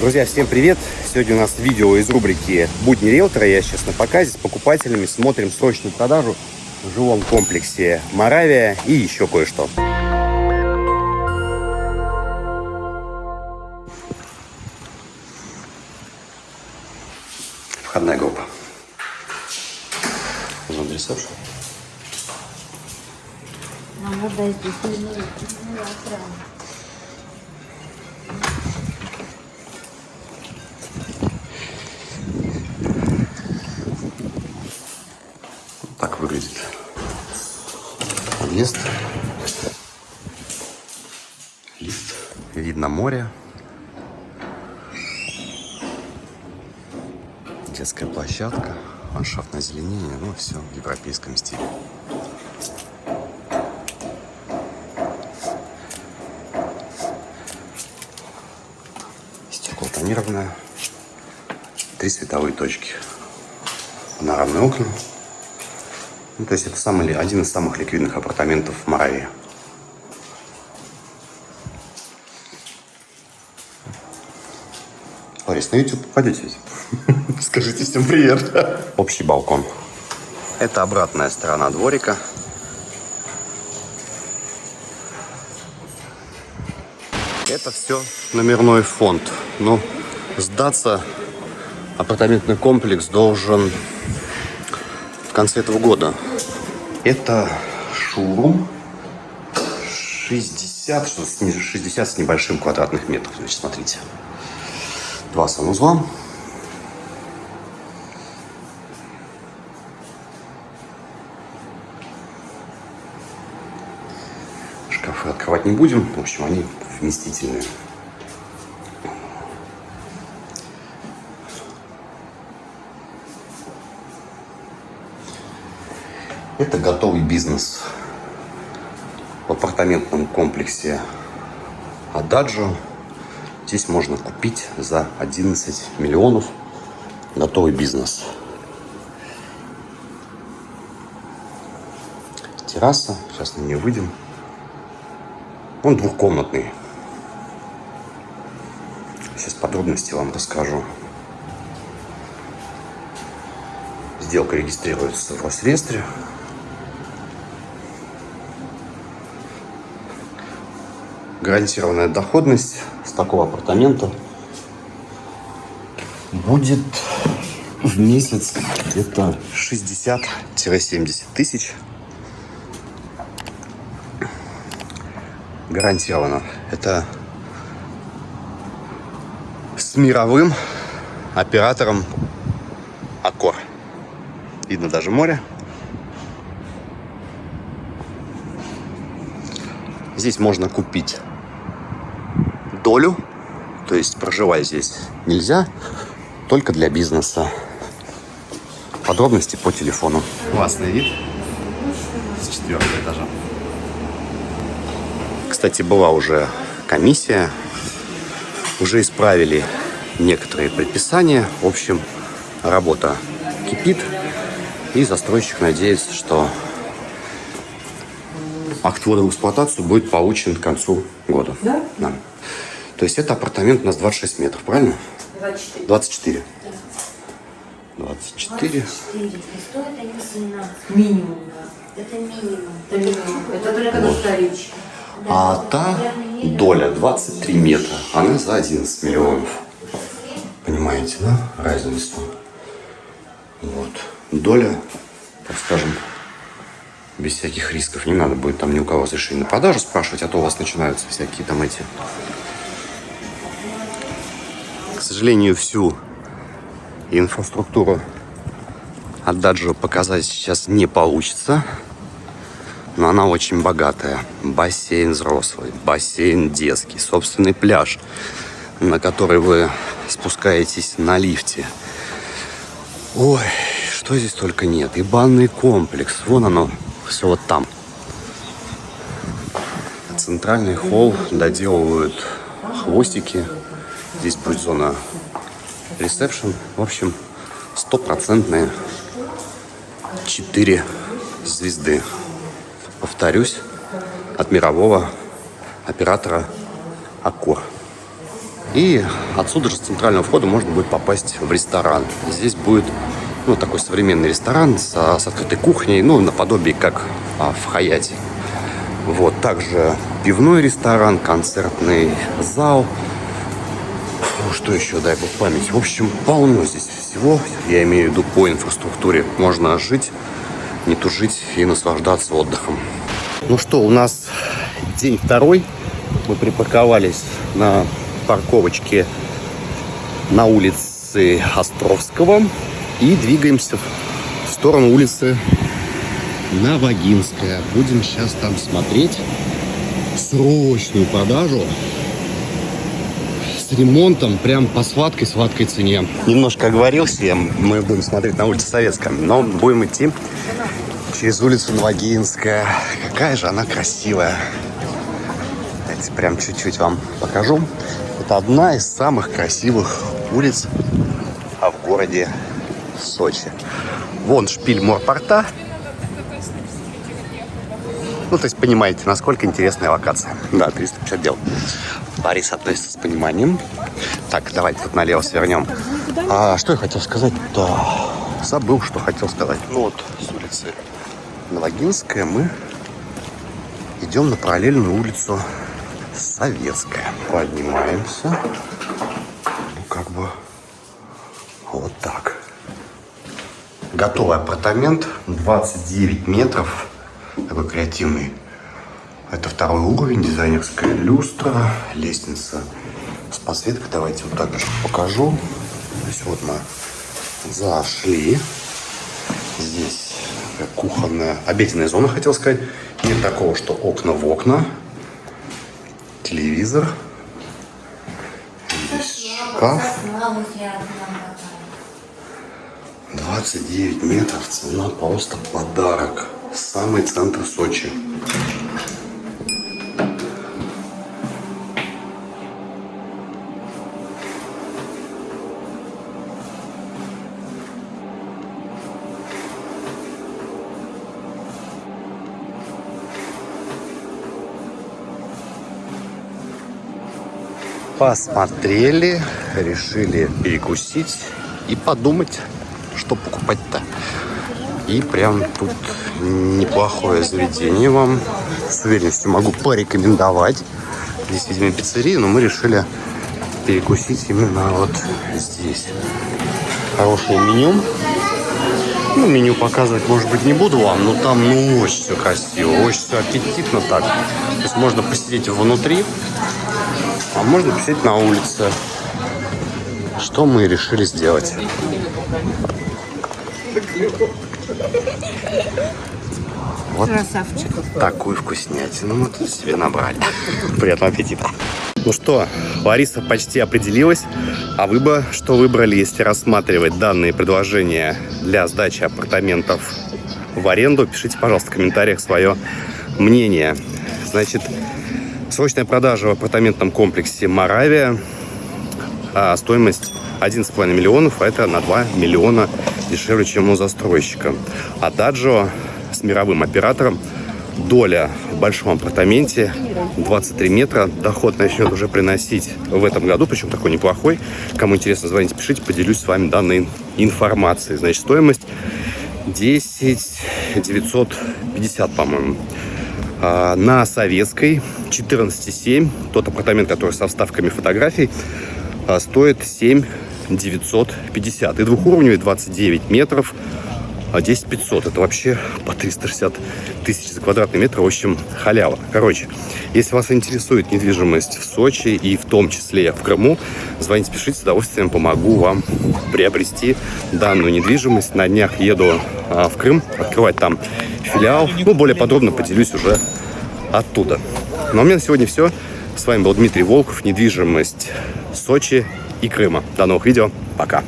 Друзья, всем привет! Сегодня у нас видео из рубрики «Будни риэлтора». Я сейчас на показе с покупателями. Смотрим срочную продажу в жилом комплексе «Моравия» и еще кое-что. Входная группа. Зон ресепшн. Нам надо здесь не охрана. Так выглядит подъезд. Лифт. Видно море. Детская площадка. Ландшафтное озеленение. Ну, все в европейском стиле. Стекло тонированное. Три световые точки. Панорамные окна. Ну, то есть это самый, один из самых ликвидных апартаментов в Моравии. Ларис, на YouTube попадете ведь? Скажите всем привет. Общий балкон. Это обратная сторона дворика. Это все номерной фонд. Ну, сдаться апартаментный комплекс должен в конце этого года. Это шурум 60, что с не- 60 с небольшим квадратных метров. Значит, смотрите. Два санузла. Шкафы открывать не будем. В общем, они вместительные. Это готовый бизнес в апартаментном комплексе Ададжо. Здесь можно купить за 11 миллионов готовый бизнес. Терраса, сейчас на нее выйдем. Он двухкомнатный. Сейчас подробности вам расскажу. Сделка регистрируется в Росреестре. Гарантированная доходность с такого апартамента будет в месяц где-то 60-70 тысяч. Гарантированно. Это с мировым оператором Аккор. Видно даже море. Здесь можно купить долю, то есть проживать здесь нельзя, только для бизнеса. Подробности по телефону. Классный вид с четвертого этажа. Кстати, была уже комиссия, уже исправили некоторые предписания. В общем, работа кипит, и застройщик надеется, что акт ввода в эксплуатацию будет получен к концу года. Да? Да. То есть это апартамент у нас 26 метров, правильно? 24. 24. 24. 24. И стоит они 17. Минимум, да. Это минимум. Это минимум. Это только на вторичке. А та доля 23 метра, она за 11 миллионов. Понимаете, да, разницу? Вот. Доля, так скажем, без всяких рисков. Не надо будет там ни у кого разрешения на продажу спрашивать, а то у вас начинаются всякие там эти... К сожалению, всю инфраструктуру от Даджо показать сейчас не получится. Но она очень богатая. Бассейн взрослый, бассейн детский, собственный пляж, на который вы спускаетесь на лифте. Ой, что здесь только нет. И банный комплекс. Вон оно, все вот там. Центральный холл доделывают хвостики. Здесь будет зона ресепшн. В общем, стопроцентные 4 звезды. Повторюсь, от мирового оператора Аккор. И отсюда же с центрального входа можно будет попасть в ресторан. Здесь будет ну, такой современный ресторан с, с открытой кухней, ну, наподобие как а, в Хаяте. Вот, также пивной ресторан, концертный зал. Фу, Что еще, дай бог память. В общем, полно здесь всего. Я имею в виду по инфраструктуре. Можно жить, не тужить и наслаждаться отдыхом. Ну что, у нас день второй. Мы припарковались на парковочке на улице Островского и двигаемся в сторону улицы Новогинская. Будем сейчас там смотреть срочную продажу ремонтом прям по сладкой сладкой цене. Немножко оговорился мы будем смотреть на улице Советская, но будем идти через улицу Новогинская. Какая же она красивая. Давайте прям чуть-чуть вам покажу. Это одна из самых красивых улиц а в городе Сочи. Вон шпиль морпорта. Ну, то есть понимаете, насколько интересная локация. Да, 350 дел. Борис относится с пониманием. Так, давайте тут налево свернем. А, что я хотел сказать? Да, забыл, что хотел сказать. Ну вот, с улицы Новогинская мы идем на параллельную улицу Советская. Поднимаемся. Ну, как бы вот так. Готовый апартамент. 29 метров. Такой креативный. Это второй уровень. Дизайнерская люстра. Лестница с подсветкой. Давайте вот так же покажу. То есть вот мы зашли. Здесь кухонная, обеденная зона, хотел сказать. Нет такого, что окна в окна. Телевизор. Здесь шкаф. 29 метров, цена просто подарок. Самый центр Сочи. Посмотрели, решили перекусить и подумать, что покупать-то. И прям тут неплохое заведение вам с уверенностью могу порекомендовать. Здесь, видимо, пиццерия, но мы решили перекусить именно вот здесь. Хорошее меню. Ну, меню показывать, может быть, не буду вам, но там, ну, очень все красиво, очень все аппетитно так. То есть можно посидеть внутри, а можно посидеть на улице. Что мы решили сделать. Вот Красавчик. такую вкуснятину мы тут себе набрали. Приятного аппетита. Ну что, Лариса почти определилась. А вы бы что выбрали, если рассматривать данные предложения для сдачи апартаментов в аренду? Пишите, пожалуйста, в комментариях свое мнение. Значит, срочная продажа в апартаментном комплексе «Моравия». А стоимость 11,5 миллионов, а это на 2 миллиона дешевле, чем у застройщика. А Даджо с мировым оператором доля в большом апартаменте 23 метра. Доход начнет уже приносить в этом году, причем такой неплохой. Кому интересно, звоните, пишите, поделюсь с вами данной информацией. Значит, стоимость 10 950, по-моему. А, на Советской 14,7. Тот апартамент, который со вставками фотографий, а, стоит 7 950. И двухуровневый 29 метров, а 10 500. Это вообще по 360 тысяч за квадратный метр. В общем, халява. Короче, если вас интересует недвижимость в Сочи и в том числе в Крыму, звоните, пишите, с удовольствием помогу вам приобрести данную недвижимость. На днях еду а, в Крым, открывать там филиал. Ну, более подробно поделюсь уже оттуда. Ну, а у меня на сегодня все. С вами был Дмитрий Волков, недвижимость Сочи и Крыма. До новых видео. Пока.